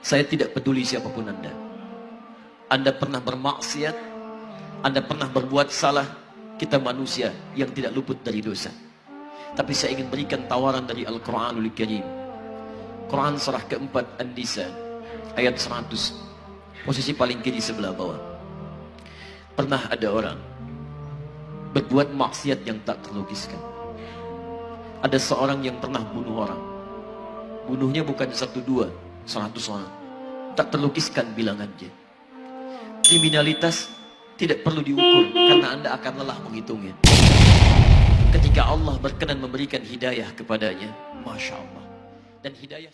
Saya tidak peduli siapa pun Anda. Anda pernah bermaksiat, Anda pernah berbuat salah, kita manusia yang tidak luput dari dosa. Tapi saya ingin berikan tawaran dari Al-Quranul Karim. Quran surah keempat An-Nisa ayat 100 posisi paling kiri sebelah bawah. Pernah ada orang berbuat maksiat yang tak terlukiskan. Ada seorang yang pernah bunuh orang. Bunuhnya bukan satu dua, seratus orang. Tak terlukiskan bilangannya. Kriminalitas tidak perlu diukur karena anda akan lelah menghitungnya. Ketika Allah berkenan memberikan hidayah kepadanya, Masya Allah. Dan hidayah